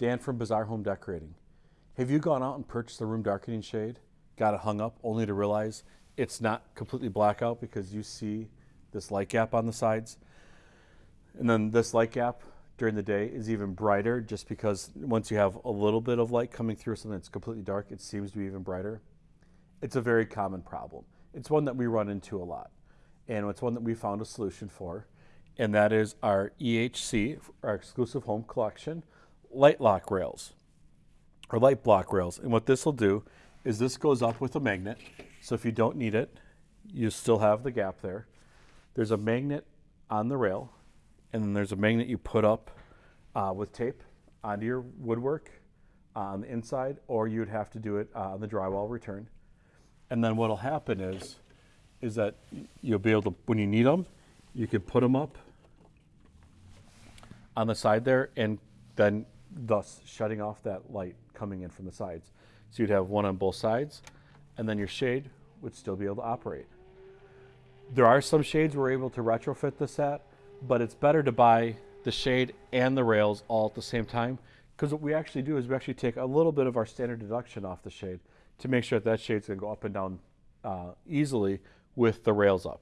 Dan from Bazaar Home Decorating. Have you gone out and purchased a room darkening shade, got it hung up, only to realize it's not completely blackout because you see this light gap on the sides? And then this light gap during the day is even brighter just because once you have a little bit of light coming through something that's completely dark, it seems to be even brighter. It's a very common problem. It's one that we run into a lot. And it's one that we found a solution for. And that is our EHC, our exclusive home collection, light lock rails or light block rails. And what this will do is this goes up with a magnet. So if you don't need it, you still have the gap there. There's a magnet on the rail and then there's a magnet you put up uh, with tape onto your woodwork uh, on the inside, or you'd have to do it uh, on the drywall return. And then what'll happen is, is that you'll be able to, when you need them, you can put them up on the side there, and then thus shutting off that light coming in from the sides. So you'd have one on both sides, and then your shade would still be able to operate. There are some shades we're able to retrofit this at, but it's better to buy the shade and the rails all at the same time because what we actually do is we actually take a little bit of our standard deduction off the shade to make sure that that shade's to go up and down uh, easily with the rails up.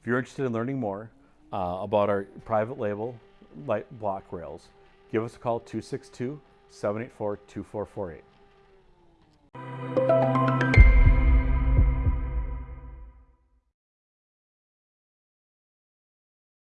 If you're interested in learning more uh, about our private label light block rails, give us a call 262 784 2448.